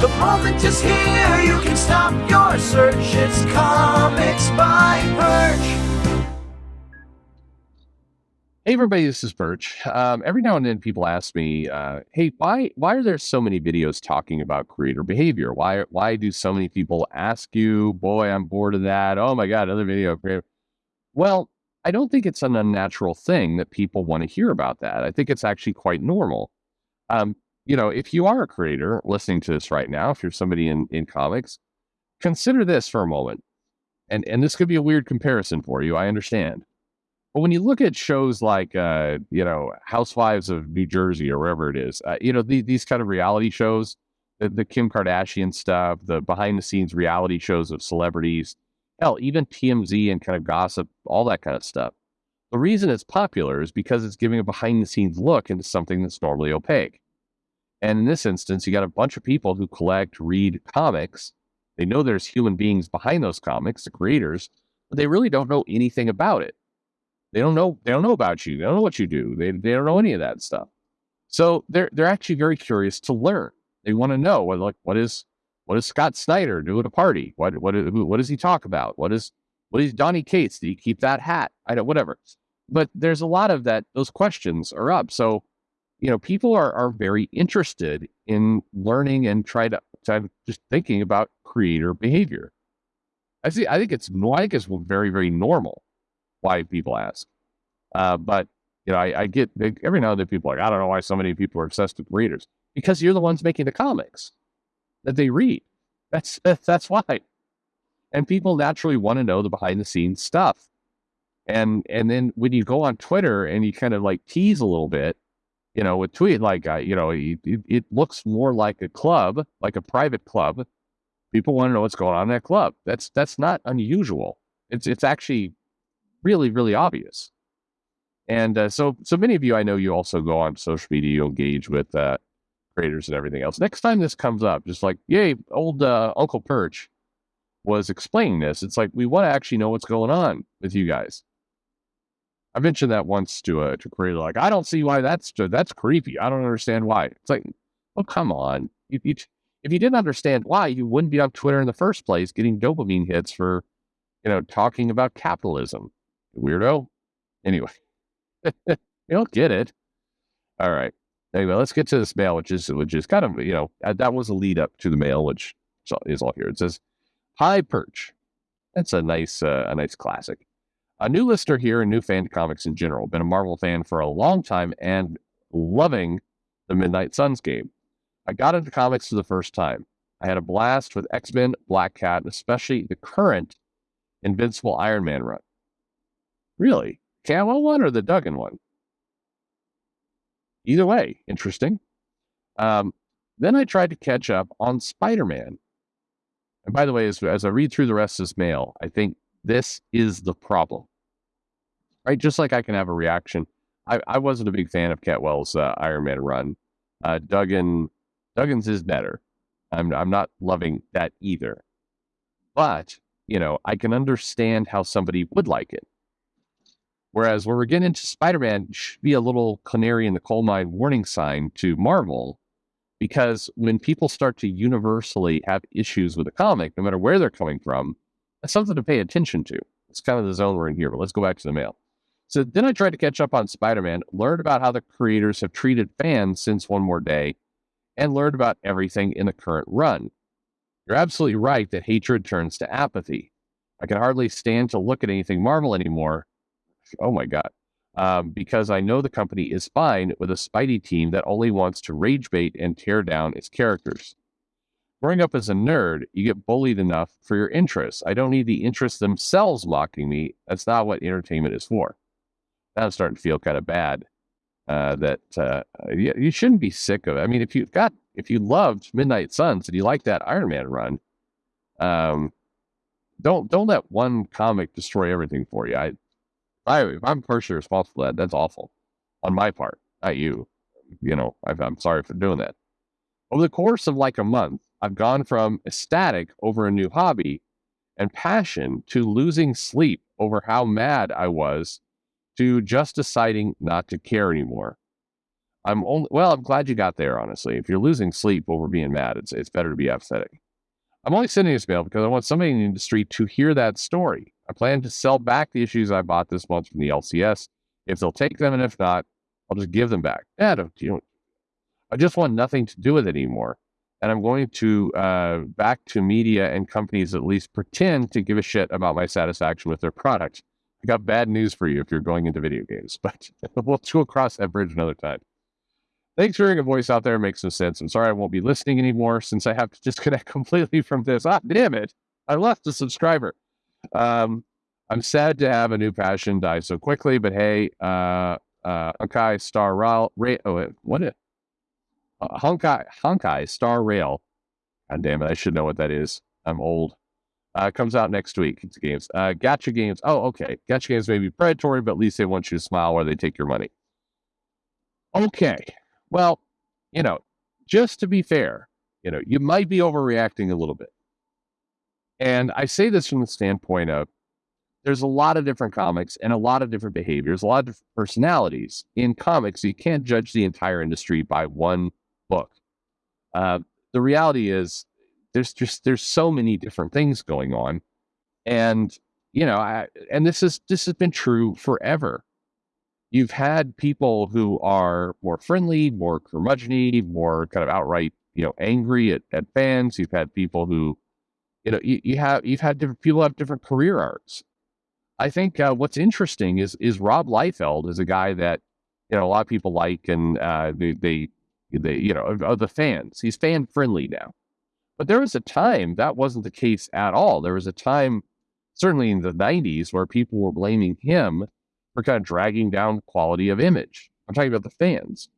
The moment is here, you can stop your search. It's Comics by Perch. Hey everybody, this is Perch. Um, every now and then people ask me, uh, "Hey, why why are there so many videos talking about creator behavior? Why why do so many people ask you, boy, I'm bored of that. Oh my god, another video creator." Well, I don't think it's an unnatural thing that people want to hear about that. I think it's actually quite normal. Um, you know, if you are a creator listening to this right now, if you're somebody in in comics, consider this for a moment. And and this could be a weird comparison for you. I understand. But when you look at shows like, uh, you know, Housewives of New Jersey or wherever it is, uh, you know, the, these kind of reality shows, the, the Kim Kardashian stuff, the behind the scenes reality shows of celebrities, hell, even TMZ and kind of gossip, all that kind of stuff. The reason it's popular is because it's giving a behind the scenes look into something that's normally opaque. And in this instance, you got a bunch of people who collect, read comics. They know there's human beings behind those comics, the creators, but they really don't know anything about it. They don't know. They don't know about you. They don't know what you do. They they don't know any of that stuff. So they're they're actually very curious to learn. They want to know what like what is what does Scott Snyder do at a party? What what what does he talk about? What is what is Donny Cates? Do he keep that hat? I don't whatever. But there's a lot of that. Those questions are up. So you know people are are very interested in learning and try to, try just thinking about creator behavior. I see. I think it's I think it's very very normal why people ask. Uh, but you know, I, I get every now and then people are like, I don't know why so many people are obsessed with readers because you're the ones making the comics that they read. That's that's why. And people naturally want to know the behind the scenes stuff. And and then when you go on Twitter and you kind of like tease a little bit, you know, with tweet like uh, you know, it, it looks more like a club, like a private club. People want to know what's going on in that club. That's that's not unusual. It's it's actually really, really obvious. And uh, so, so many of you, I know you also go on social media, you engage with uh, creators and everything else. Next time this comes up, just like, yay, old uh, Uncle Perch was explaining this. It's like we want to actually know what's going on with you guys. I mentioned that once to a to a creator, like, I don't see why that's that's creepy. I don't understand why. It's like, oh, come on. If you, if you didn't understand why, you wouldn't be on Twitter in the first place, getting dopamine hits for, you know, talking about capitalism weirdo. Anyway, you don't get it. All right. Anyway, let's get to this mail, which is which is kind of you know that was a lead up to the mail, which is all here. It says, "Hi Perch." That's a nice uh, a nice classic. A new listener here and new fan to comics in general. Been a Marvel fan for a long time and loving the Midnight Suns game. I got into comics for the first time. I had a blast with X Men, Black Cat, and especially the current Invincible Iron Man run. Really? Camo one or the Duggan one? Either way, interesting. Um, then I tried to catch up on Spider Man. And by the way, as, as I read through the rest of this mail, I think this is the problem. Right? Just like I can have a reaction. I, I wasn't a big fan of Cantwell's uh, Iron Man run. Uh, Duggan, Duggan's is better. I'm, I'm not loving that either. But, you know, I can understand how somebody would like it. Whereas when we're getting into Spider Man, should be a little canary in the coal mine warning sign to Marvel, because when people start to universally have issues with a comic, no matter where they're coming from, that's something to pay attention to. It's kind of the zone we're in here, but let's go back to the mail. So then I tried to catch up on Spider Man, learned about how the creators have treated fans since One More Day, and learned about everything in the current run. You're absolutely right that hatred turns to apathy. I can hardly stand to look at anything Marvel anymore oh my God. Um, because I know the company is fine with a Spidey team that only wants to rage bait and tear down its characters. Growing up as a nerd, you get bullied enough for your interests. I don't need the interests themselves mocking me. That's not what entertainment is for. I'm starting to feel kind of bad uh, that uh, you, you shouldn't be sick of it. I mean, if you've got, if you loved Midnight Suns and you like that Iron Man run, um, don't don't let one comic destroy everything for you. I I, if I'm personally responsible for that, that's awful on my part, not you. You know, i I'm sorry for doing that. Over the course of like a month, I've gone from ecstatic over a new hobby and passion to losing sleep over how mad I was to just deciding not to care anymore. I'm only well. I'm glad you got there. Honestly, if you're losing sleep over being mad, it's it's better to be apathetic. I'm only sending this mail because I want somebody in the industry to hear that story. I plan to sell back the issues I bought this month from the LCS if they'll take them, and if not, I'll just give them back. Yeah, don't you know? I just want nothing to do with it anymore. And I'm going to uh, back to media and companies at least pretend to give a shit about my satisfaction with their product. I got bad news for you if you're going into video games, but we'll go across that bridge another time. Thanks for hearing a voice out there. It makes no sense. I'm sorry I won't be listening anymore since I have to disconnect completely from this. Ah, damn it. I lost a subscriber. Um, I'm sad to have a new passion die so quickly, but hey, uh, uh, Honkai Star Rail, Ra- oh, wait, what is uh, Honkai, Honkai Star Rail. God damn it. I should know what that is. I'm old. Uh, comes out next week. It's games. Uh, gacha games. Oh, okay. Gacha games may be predatory, but at least they want you to smile while they take your money. Okay. Well, you know, just to be fair, you know, you might be overreacting a little bit. And I say this from the standpoint of there's a lot of different comics and a lot of different behaviors, a lot of different personalities in comics. You can't judge the entire industry by one book. Uh, the reality is there's just there's so many different things going on, and you know, I, and this is this has been true forever. You've had people who are more friendly, more curmudgeony, more kind of outright, you know, angry at, at fans. You've had people who, you know, you, you have you've had different people have different career arcs. I think uh, what's interesting is is Rob Liefeld is a guy that you know a lot of people like, and uh, they, they they you know of the fans. He's fan friendly now, but there was a time that wasn't the case at all. There was a time, certainly in the '90s, where people were blaming him for kind of dragging down quality of image. I'm talking about the fans.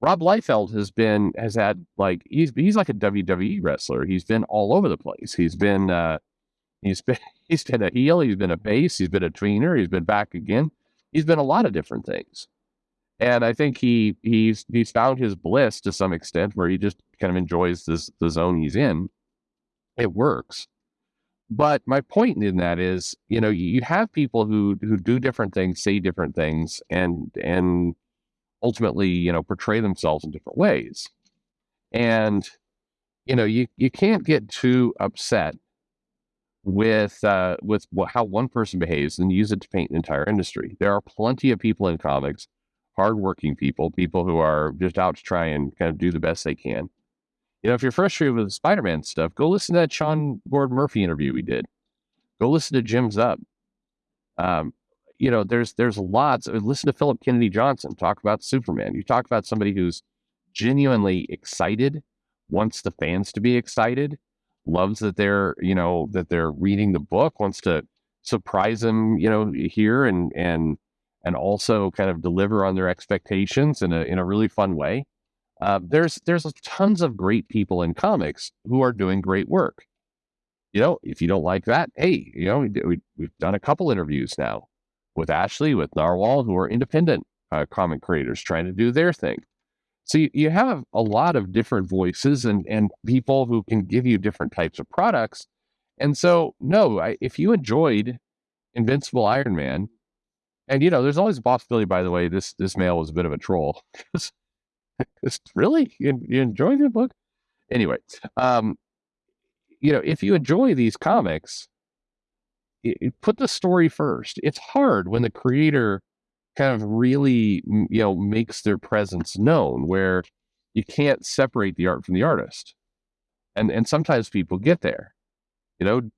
Rob Liefeld has been has had like he's he's like a WWE wrestler. He's been all over the place. He's been uh, he's been he's been a heel. He's been a base. He's been a tweener. He's been back again. He's been a lot of different things, and I think he he's he's found his bliss to some extent where he just kind of enjoys this the zone he's in. It works. But my point in that is, you know, you have people who who do different things, say different things, and and ultimately, you know, portray themselves in different ways. And you know, you you can't get too upset with uh, with how one person behaves and use it to paint an entire industry. There are plenty of people in comics, hardworking people, people who are just out to try and kind of do the best they can, you know, if you're frustrated with the Spider Man stuff, go listen to that Sean Gordon Murphy interview we did. Go listen to Jim Zub. Um, you know, there's there's lots. Listen to Philip Kennedy Johnson talk about Superman. You talk about somebody who's genuinely excited, wants the fans to be excited, loves that they're you know that they're reading the book, wants to surprise them, you know, here and and and also kind of deliver on their expectations in a in a really fun way. Uh, there's there's tons of great people in comics who are doing great work. You know, if you don't like that, hey, you know, we, we, have done a couple interviews now with Ashley, with Narwhal, who are independent uh, comic creators trying to do their thing. So you, you have a lot of different voices and and people who can give you different types of products. And so, no, I, if you enjoyed Invincible Iron Man, and you know, there's always a possibility. By the way, this this mail was a bit of a troll really? You, you enjoy the book? Anyway, um, you know, if you enjoy these comics, it, put the story first. It's hard when the creator kind of really, you know, makes their presence known where you can't separate the art from the artist. And and sometimes people get there. You know,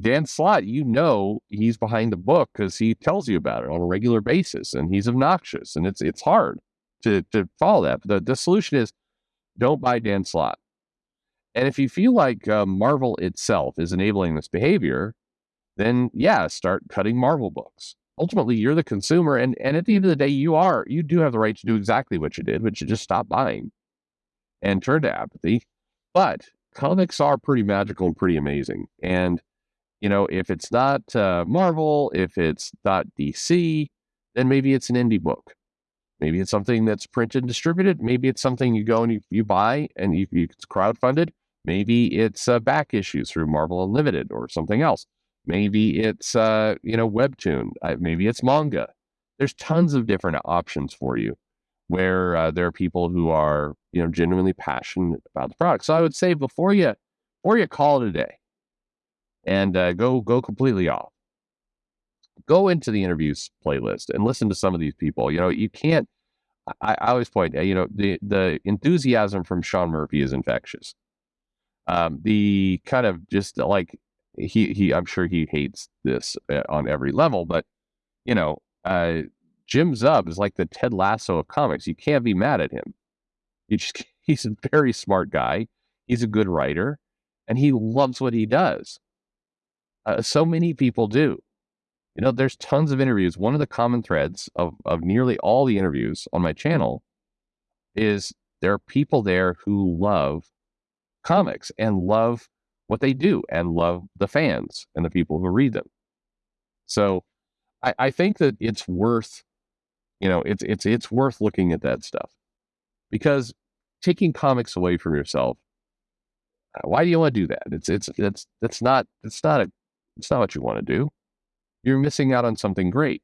Dan Slott, you know, he's behind the book because he tells you about it on a regular basis, and he's obnoxious, and it's it's hard to to follow that. The the solution is don't buy Dan Slott. And if you feel like uh, Marvel itself is enabling this behavior, then yeah, start cutting Marvel books. Ultimately, you're the consumer, and and at the end of the day, you are you do have the right to do exactly what you did, which is just stop buying and turn to apathy. But comics are pretty magical and pretty amazing. And you know, if it's not uh, Marvel, if it's not DC, then maybe it's an indie book. Maybe it's something that's printed and distributed. Maybe it's something you go and you, you buy and you, you, it's crowdfunded. Maybe it's uh, back issues through Marvel Unlimited or something else. Maybe it's uh, you know webtoon. Maybe it's manga. There's tons of different options for you. where uh, there are people who are you know genuinely passionate about the product. So I would say before you before you call it a day and uh, go go completely off, go into the interviews playlist and listen to some of these people. You know, you can't. I, I always point, you know, the the enthusiasm from Sean Murphy is infectious. Um, the kind of just like he he, I'm sure he hates this uh, on every level, but you know, uh, Jim Zub is like the Ted Lasso of comics. You can't be mad at him. He just, he's a very smart guy. He's a good writer, and he loves what he does. Uh, so many people do. You know, there's tons of interviews. One of the common threads of, of nearly all the interviews on my channel is there are people there who love comics and love what they do and love the fans and the people who read them. So I, I think that it's worth, you know, it's it's it's worth looking at that stuff because taking comics away from yourself. Uh, why do you want to do that? It's it's that's that's not it's not a it's not what you want to do. You're missing out on something great.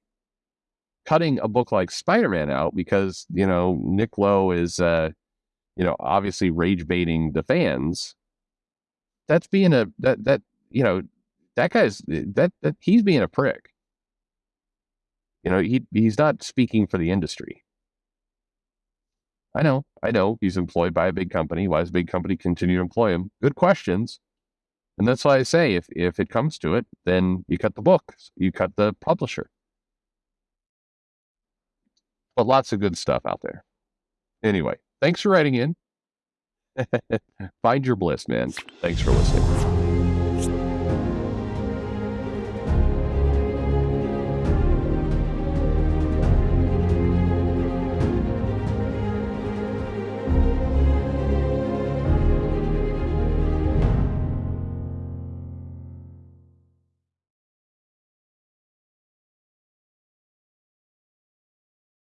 Cutting a book like Spider-Man out because you know Nick Lowe is, uh, you know, obviously rage baiting the fans. That's being a that that you know that guy's that that he's being a prick. You know, he he's not speaking for the industry. I know, I know he's employed by a big company. Why does a big company continue to employ him? Good questions. And that's why I say if if it comes to it, then you cut the book, you cut the publisher. But lots of good stuff out there. Anyway, thanks for writing in. Find your bliss, man. Thanks for listening.